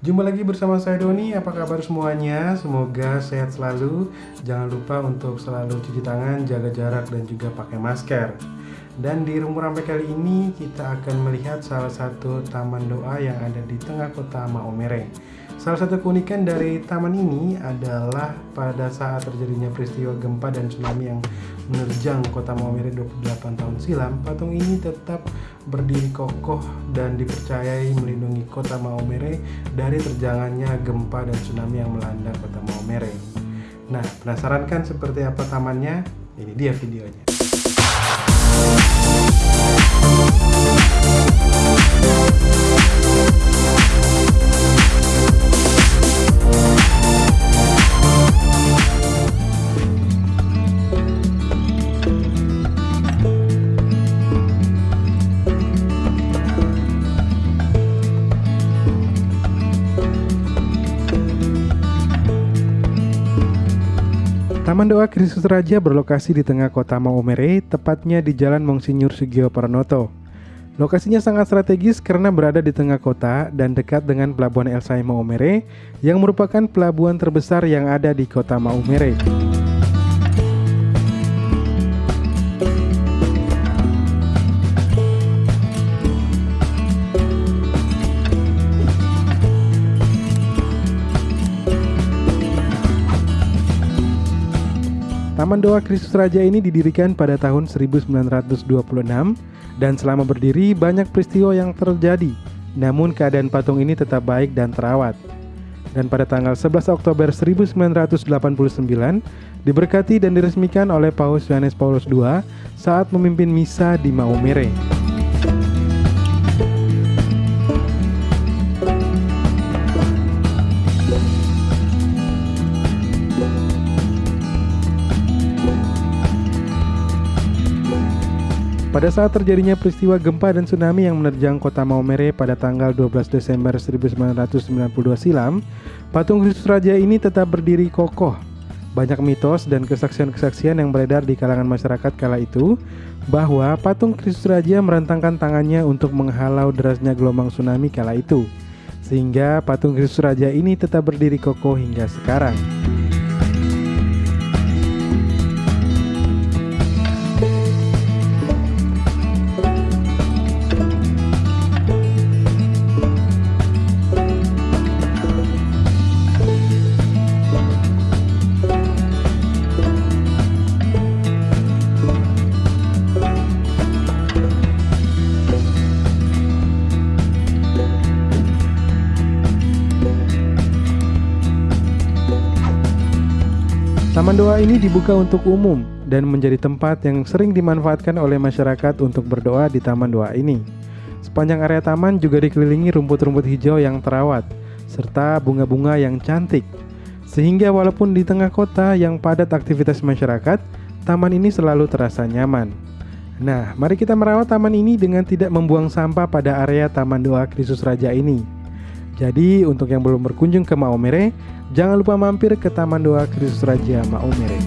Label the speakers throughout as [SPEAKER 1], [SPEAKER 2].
[SPEAKER 1] Jumpa lagi bersama saya Doni, apa kabar semuanya? Semoga sehat selalu. Jangan lupa untuk selalu cuci tangan, jaga jarak, dan juga pakai masker. Dan di Rumah Rampai kali ini kita akan melihat salah satu taman doa yang ada di tengah kota Maumere Salah satu keunikan dari taman ini adalah pada saat terjadinya peristiwa gempa dan tsunami yang menerjang kota Maumere 28 tahun silam, patung ini tetap berdiri kokoh dan dipercayai melindungi kota Maumere dari terjangannya gempa dan tsunami yang melanda kota Maumere. Nah, penasaran kan seperti apa tamannya? Ini dia videonya. Taman Doa Kristus Raja berlokasi di tengah kota Maumere, tepatnya di Jalan Monsinyur Sugio Pranoto. Lokasinya sangat strategis karena berada di tengah kota dan dekat dengan pelabuhan El Maumere yang merupakan pelabuhan terbesar yang ada di kota Maumere. Taman Doa Kristus Raja ini didirikan pada tahun 1926 dan selama berdiri banyak peristiwa yang terjadi. Namun keadaan patung ini tetap baik dan terawat. Dan pada tanggal 11 Oktober 1989 diberkati dan diresmikan oleh Paus Yohanes Paulus II saat memimpin misa di Maumere. Pada saat terjadinya peristiwa gempa dan tsunami yang menerjang kota Maumere pada tanggal 12 Desember 1992 silam, patung Kristus Raja ini tetap berdiri kokoh. Banyak mitos dan kesaksian-kesaksian yang beredar di kalangan masyarakat kala itu bahwa patung Kristus Raja merentangkan tangannya untuk menghalau derasnya gelombang tsunami kala itu. Sehingga patung Kristus Raja ini tetap berdiri kokoh hingga sekarang. Taman doa ini dibuka untuk umum dan menjadi tempat yang sering dimanfaatkan oleh masyarakat untuk berdoa di taman doa ini. Sepanjang area taman juga dikelilingi rumput-rumput hijau yang terawat, serta bunga-bunga yang cantik. Sehingga walaupun di tengah kota yang padat aktivitas masyarakat, taman ini selalu terasa nyaman. Nah, mari kita merawat taman ini dengan tidak membuang sampah pada area Taman Doa Kristus Raja ini. Jadi, untuk yang belum berkunjung ke Maumere, Jangan lupa mampir ke Taman Doa Kristus Raja Maumere.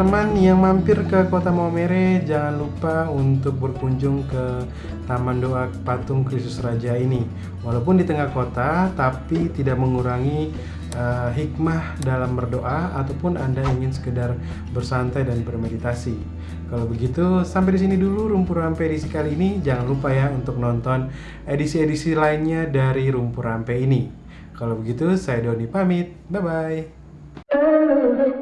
[SPEAKER 1] Teman-teman yang mampir ke Kota Maumere, jangan lupa untuk berkunjung ke Taman Doa Patung Kristus Raja ini. Walaupun di tengah kota, tapi tidak mengurangi uh, hikmah dalam berdoa ataupun Anda ingin sekedar bersantai dan bermeditasi. Kalau begitu, sampai di sini dulu Rumpur Rampe edisi kali ini. Jangan lupa ya untuk nonton edisi-edisi lainnya dari Rumpur Rampe ini. Kalau begitu, saya Doni pamit. Bye-bye.